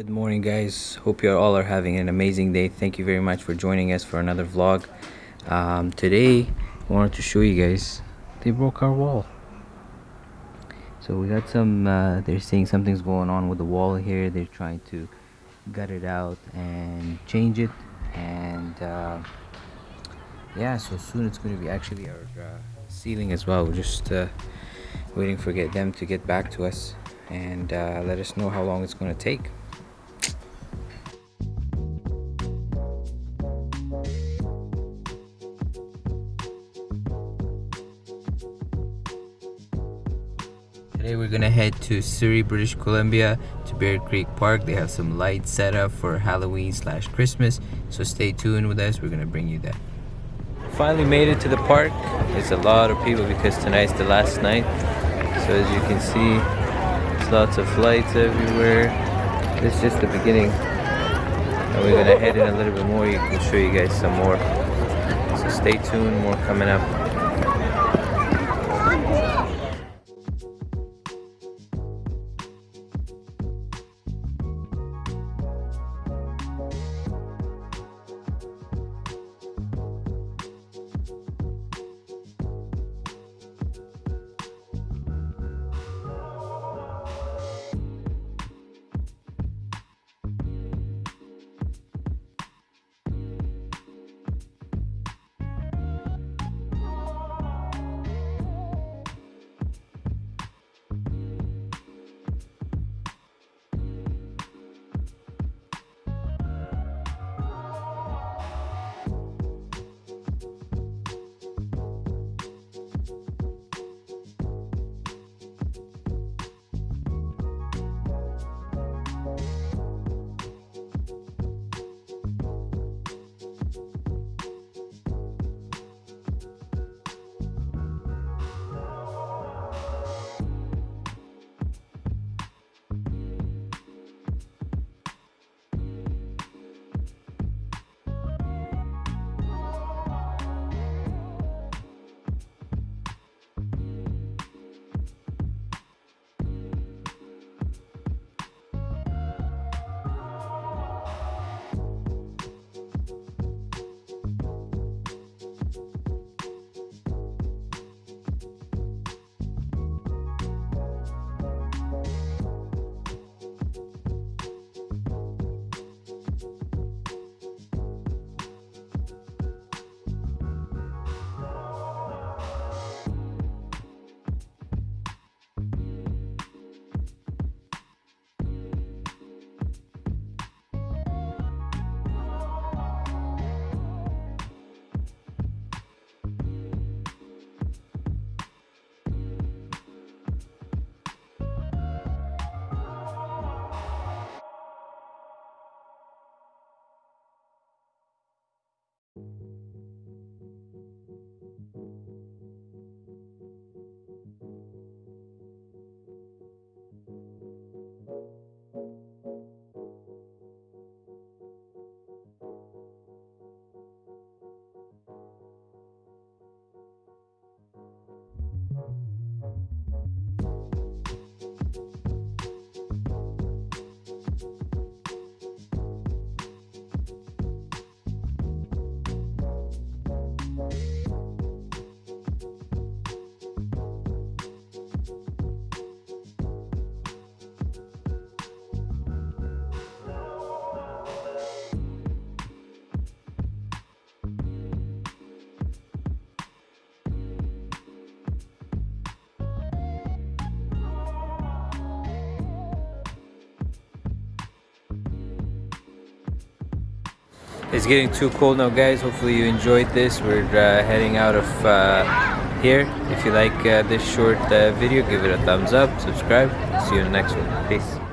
Good morning guys. Hope you all are having an amazing day. Thank you very much for joining us for another vlog. Um, today I wanted to show you guys they broke our wall. So we got some uh, they're saying something's going on with the wall here. They're trying to gut it out and change it and uh, yeah so soon it's going to be actually our uh, ceiling as well. We're just uh, waiting for get them to get back to us and uh, let us know how long it's going to take. Today we're gonna head to Surrey, British Columbia to Bear Creek Park. They have some lights set up for Halloween slash Christmas. So stay tuned with us. We're gonna bring you that. Finally made it to the park. There's a lot of people because tonight's the last night. So as you can see, there's lots of lights everywhere. This is just the beginning. And we're gonna head in a little bit more. You can show you guys some more. So stay tuned, more coming up. It's getting too cold now guys. Hopefully you enjoyed this. We're uh, heading out of uh, here. If you like uh, this short uh, video, give it a thumbs up, subscribe. See you in the next one. Peace.